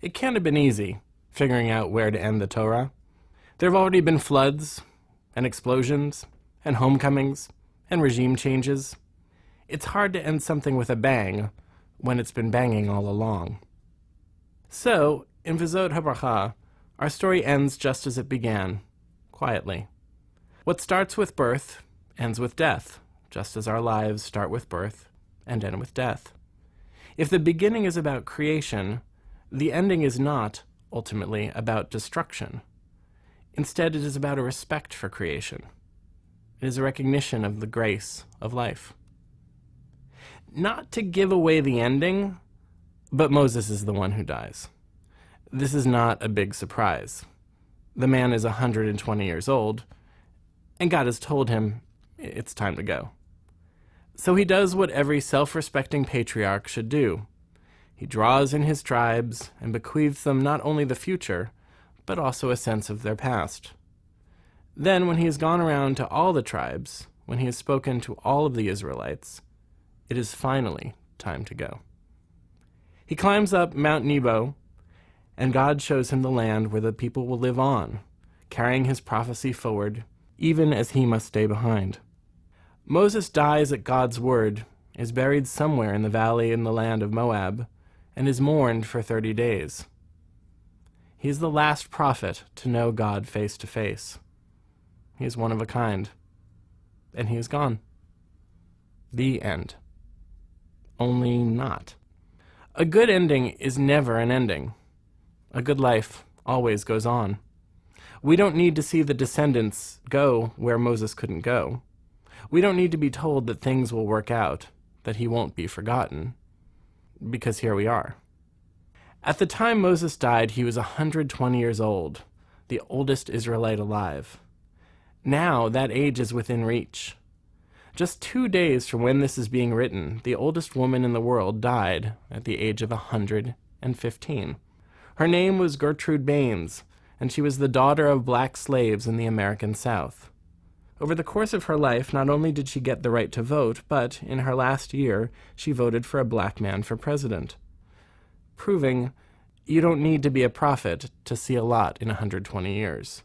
It can't have been easy, figuring out where to end the Torah. There have already been floods, and explosions, and homecomings, and regime changes. It's hard to end something with a bang when it's been banging all along. So, in Vizot HaBracha, our story ends just as it began, quietly. What starts with birth ends with death, just as our lives start with birth and end with death. If the beginning is about creation, the ending is not, ultimately, about destruction. Instead, it is about a respect for creation. It is a recognition of the grace of life. Not to give away the ending, but Moses is the one who dies. This is not a big surprise. The man is 120 years old, and God has told him it's time to go. So he does what every self respecting patriarch should do he draws in his tribes and bequeaths them not only the future, but also a sense of their past. Then, when he has gone around to all the tribes, when he has spoken to all of the Israelites, it is finally time to go. He climbs up Mount Nebo, and God shows him the land where the people will live on, carrying his prophecy forward, even as he must stay behind. Moses dies at God's word, is buried somewhere in the valley in the land of Moab, and is mourned for thirty days. He is the last prophet to know God face to face. He is one of a kind. And he is gone. The end. Only not. A good ending is never an ending. A good life always goes on. We don't need to see the descendants go where Moses couldn't go. We don't need to be told that things will work out, that he won't be forgotten, because here we are. At the time Moses died, he was 120 years old, the oldest Israelite alive. Now that age is within reach. Just two days from when this is being written, the oldest woman in the world died at the age of 115. Her name was Gertrude Baines, and she was the daughter of black slaves in the American South. Over the course of her life, not only did she get the right to vote, but in her last year, she voted for a black man for president. Proving you don't need to be a prophet to see a lot in 120 years.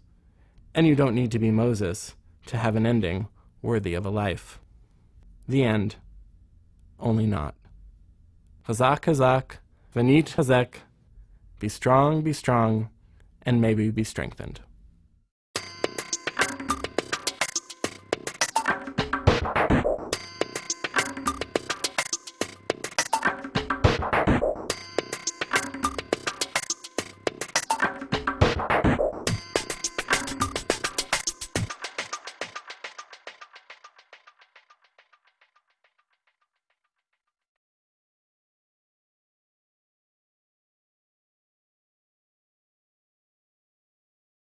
And you don't need to be Moses to have an ending worthy of a life. The end. Only not. Hazak, hazak, venit hazek. Be strong, be strong, and maybe be strengthened.